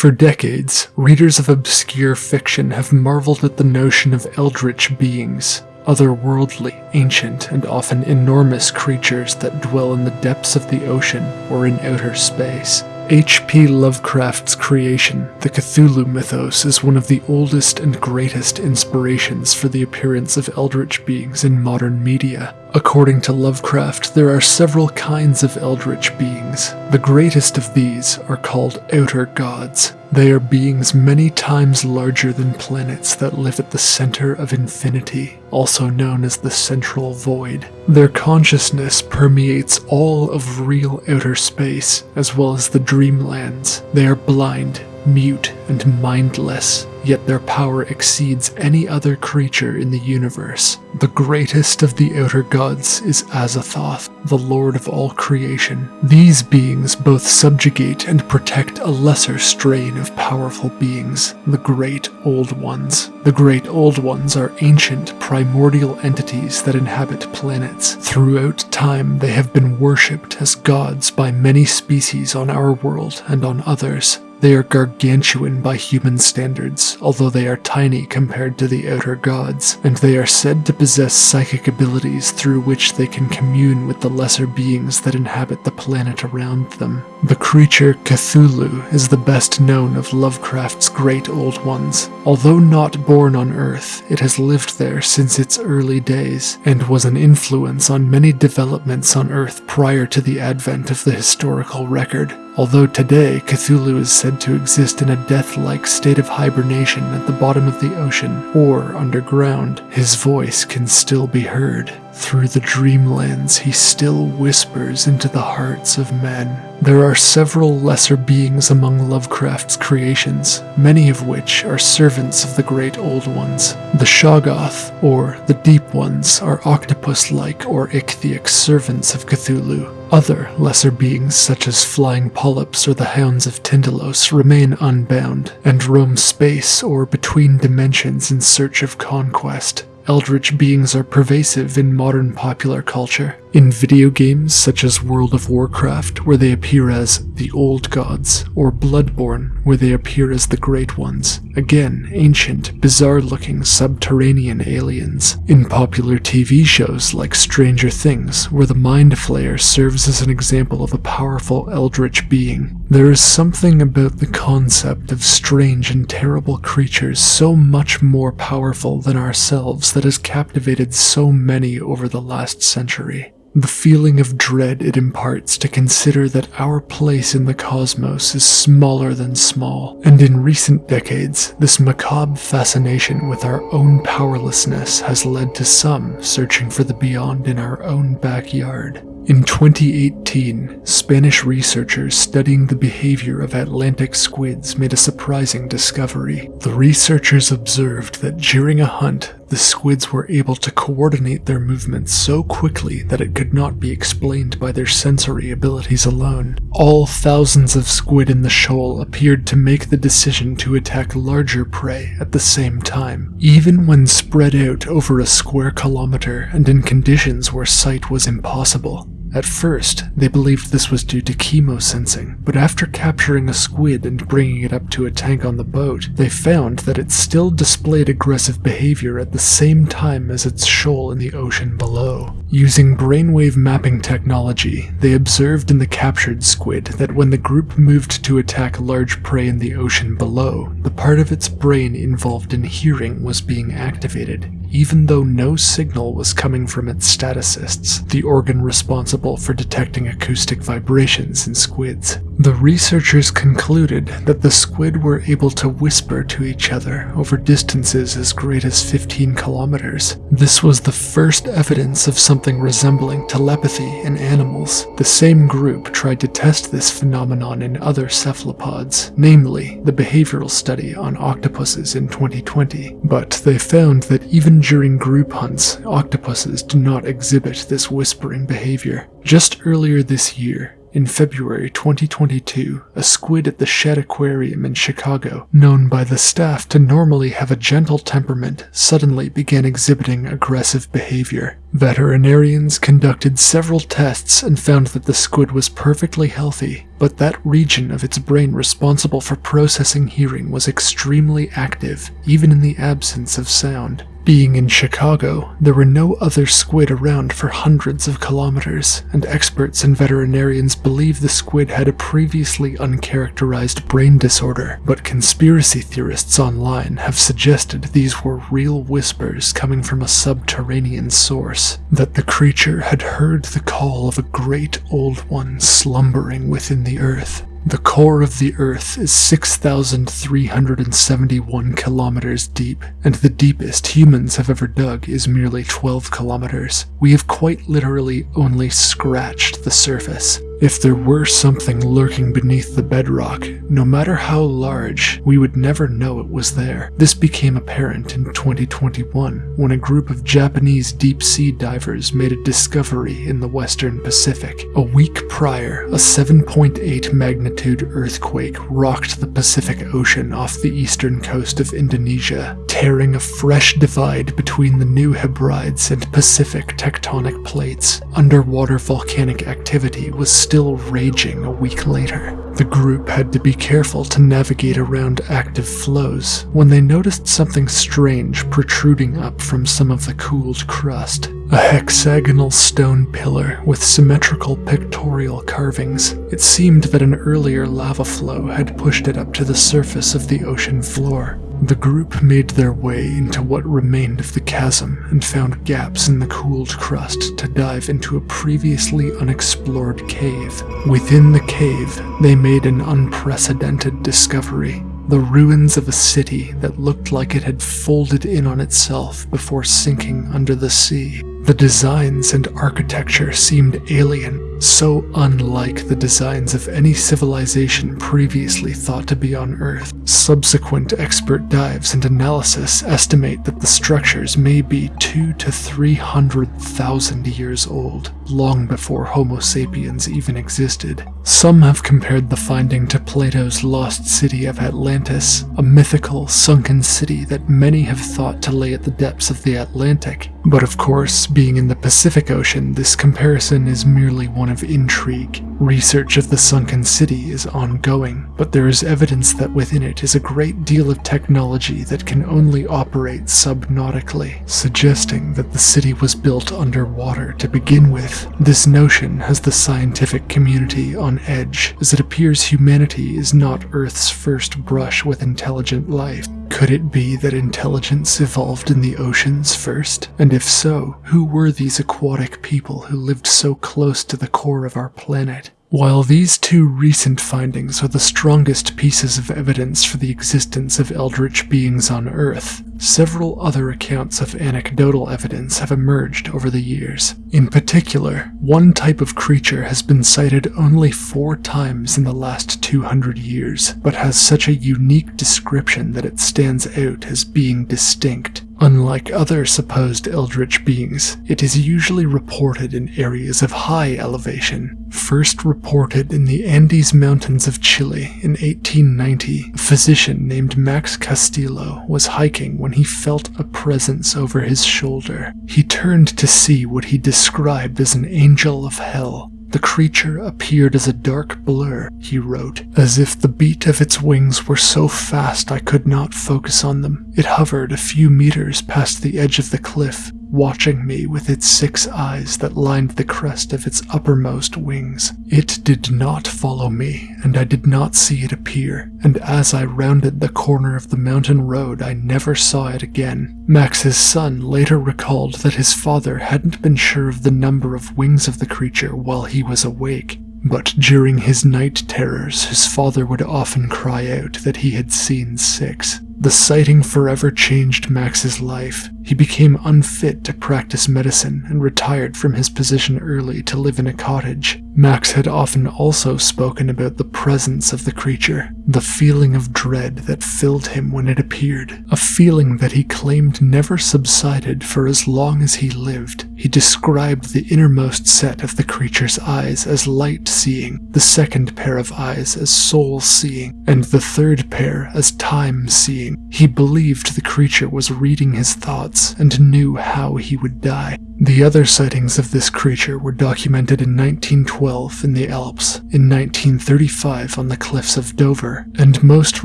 For decades, readers of obscure fiction have marveled at the notion of eldritch beings, otherworldly, ancient, and often enormous creatures that dwell in the depths of the ocean or in outer space. H.P. Lovecraft's creation, the Cthulhu mythos, is one of the oldest and greatest inspirations for the appearance of eldritch beings in modern media. According to Lovecraft, there are several kinds of eldritch beings. The greatest of these are called outer gods. They are beings many times larger than planets that live at the center of infinity, also known as the central void. Their consciousness permeates all of real outer space, as well as the dreamlands. They are blind, mute, and mindless, yet their power exceeds any other creature in the universe. The greatest of the outer gods is Azathoth, the lord of all creation. These beings both subjugate and protect a lesser strain of powerful beings, the Great Old Ones. The Great Old Ones are ancient, primordial entities that inhabit planets. Throughout time, they have been worshipped as gods by many species on our world and on others. They are gargantuan by human standards, although they are tiny compared to the outer gods, and they are said to possess psychic abilities through which they can commune with the lesser beings that inhabit the planet around them. The creature Cthulhu is the best known of Lovecraft's great old ones. Although not born on Earth, it has lived there since its early days, and was an influence on many developments on Earth prior to the advent of the historical record. Although today Cthulhu is said to exist in a death-like state of hibernation at the bottom of the ocean or underground, his voice can still be heard. Through the dreamlands, he still whispers into the hearts of men. There are several lesser beings among Lovecraft's creations, many of which are servants of the Great Old Ones. The Shoggoth, or the Deep Ones, are octopus-like or ichthyic servants of Cthulhu. Other lesser beings, such as flying polyps or the hounds of Tindalos, remain unbound and roam space or between dimensions in search of conquest. Eldritch beings are pervasive in modern popular culture. In video games such as World of Warcraft, where they appear as the Old Gods, or Bloodborne, where they appear as the Great Ones. Again, ancient, bizarre looking subterranean aliens. In popular TV shows like Stranger Things, where the Mind Flayer serves as an example of a powerful eldritch being. There is something about the concept of strange and terrible creatures so much more powerful than ourselves that has captivated so many over the last century. The feeling of dread it imparts to consider that our place in the cosmos is smaller than small, and in recent decades, this macabre fascination with our own powerlessness has led to some searching for the beyond in our own backyard. In 2018, Spanish researchers studying the behavior of Atlantic squids made a surprising discovery. The researchers observed that during a hunt, the squids were able to coordinate their movements so quickly that it could not be explained by their sensory abilities alone. All thousands of squid in the shoal appeared to make the decision to attack larger prey at the same time, even when spread out over a square kilometer and in conditions where sight was impossible. At first, they believed this was due to chemosensing, but after capturing a squid and bringing it up to a tank on the boat, they found that it still displayed aggressive behavior at the same time as its shoal in the ocean below. Using brainwave mapping technology, they observed in the captured squid that when the group moved to attack large prey in the ocean below, the part of its brain involved in hearing was being activated, even though no signal was coming from its statocysts, the organ responsible for detecting acoustic vibrations in squids. The researchers concluded that the squid were able to whisper to each other over distances as great as 15 kilometers. This was the first evidence of something resembling telepathy in animals. The same group tried to test this phenomenon in other cephalopods, namely the behavioral study on octopuses in 2020, but they found that even during group hunts, octopuses do not exhibit this whispering behavior. Just earlier this year, In February 2022, a squid at the Shedd Aquarium in Chicago, known by the staff to normally have a gentle temperament, suddenly began exhibiting aggressive behavior. Veterinarians conducted several tests and found that the squid was perfectly healthy, but that region of its brain responsible for processing hearing was extremely active, even in the absence of sound. Being in Chicago, there were no other squid around for hundreds of kilometers, and experts and veterinarians believe the squid had a previously uncharacterized brain disorder, but conspiracy theorists online have suggested these were real whispers coming from a subterranean source, that the creature had heard the call of a great old one slumbering within the earth, the core of the Earth is 6,371 kilometers deep, and the deepest humans have ever dug is merely 12 kilometers. We have quite literally only scratched the surface. If there were something lurking beneath the bedrock, no matter how large, we would never know it was there. This became apparent in 2021 when a group of Japanese deep sea divers made a discovery in the western Pacific. A week prior, a 7.8 magnitude earthquake rocked the Pacific Ocean off the eastern coast of Indonesia, tearing a fresh divide between the New Hebrides and Pacific tectonic plates. Underwater volcanic activity was still raging a week later. The group had to be careful to navigate around active flows when they noticed something strange protruding up from some of the cooled crust. A hexagonal stone pillar with symmetrical pictorial carvings. It seemed that an earlier lava flow had pushed it up to the surface of the ocean floor. The group made their way into what remained of the chasm and found gaps in the cooled crust to dive into a previously unexplored cave. Within the cave, they made an unprecedented discovery. The ruins of a city that looked like it had folded in on itself before sinking under the sea. The designs and architecture seemed alien, so unlike the designs of any civilization previously thought to be on Earth. Subsequent expert dives and analysis estimate that the structures may be two to three hundred thousand years old, long before Homo sapiens even existed. Some have compared the finding to Plato's lost city of Atlantis, a mythical, sunken city that many have thought to lay at the depths of the Atlantic. But of course, being in the Pacific Ocean, this comparison is merely one of intrigue. Research of the sunken city is ongoing, but there is evidence that within it is a great deal of technology that can only operate subnautically, suggesting that the city was built underwater to begin with. This notion has the scientific community on edge, as it appears humanity is not Earth's first brush with intelligent life. Could it be that intelligence evolved in the oceans first? And if so, who were these aquatic people who lived so close to the core of our planet? While these two recent findings are the strongest pieces of evidence for the existence of eldritch beings on Earth, several other accounts of anecdotal evidence have emerged over the years. In particular, one type of creature has been cited only four times in the last 200 years, but has such a unique description that it stands out as being distinct. Unlike other supposed eldritch beings, it is usually reported in areas of high elevation. First reported in the Andes Mountains of Chile in 1890, a physician named Max Castillo was hiking when he felt a presence over his shoulder. He turned to see what he described as an angel of hell. The creature appeared as a dark blur, he wrote, as if the beat of its wings were so fast I could not focus on them. It hovered a few meters past the edge of the cliff, watching me with its six eyes that lined the crest of its uppermost wings. It did not follow me, and I did not see it appear, and as I rounded the corner of the mountain road, I never saw it again. Max's son later recalled that his father hadn't been sure of the number of wings of the creature while he was awake, but during his night terrors, his father would often cry out that he had seen six. The sighting forever changed Max's life. He became unfit to practice medicine and retired from his position early to live in a cottage. Max had often also spoken about the presence of the creature, the feeling of dread that filled him when it appeared, a feeling that he claimed never subsided for as long as he lived. He described the innermost set of the creature's eyes as light seeing, the second pair of eyes as soul seeing, and the third pair as time seeing. He believed the creature was reading his thoughts and knew how he would die. The other sightings of this creature were documented in 1912 in the Alps, in 1935 on the cliffs of Dover, and most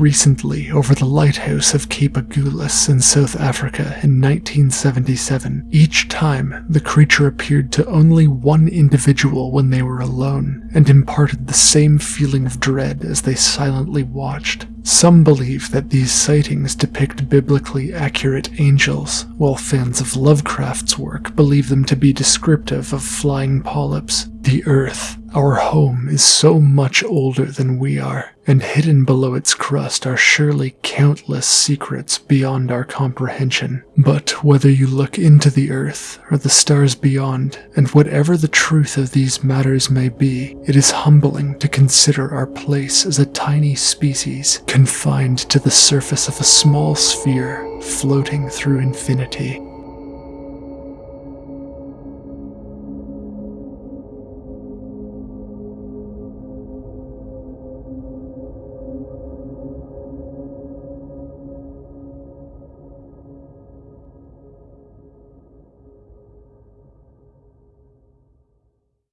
recently over the lighthouse of Cape Agulhas in South Africa in 1977. Each time, the creature appeared to only one individual when they were alone, and imparted the same feeling of dread as they silently watched. Some believe that these sightings depict biblically accurate angels, while fans of Lovecraft's work believe them to be descriptive of flying polyps. The Earth, our home, is so much older than we are, and hidden below its crust are surely countless secrets beyond our comprehension. But whether you look into the Earth or the stars beyond, and whatever the truth of these matters may be, it is humbling to consider our place as a tiny species confined to the surface of a small sphere floating through infinity.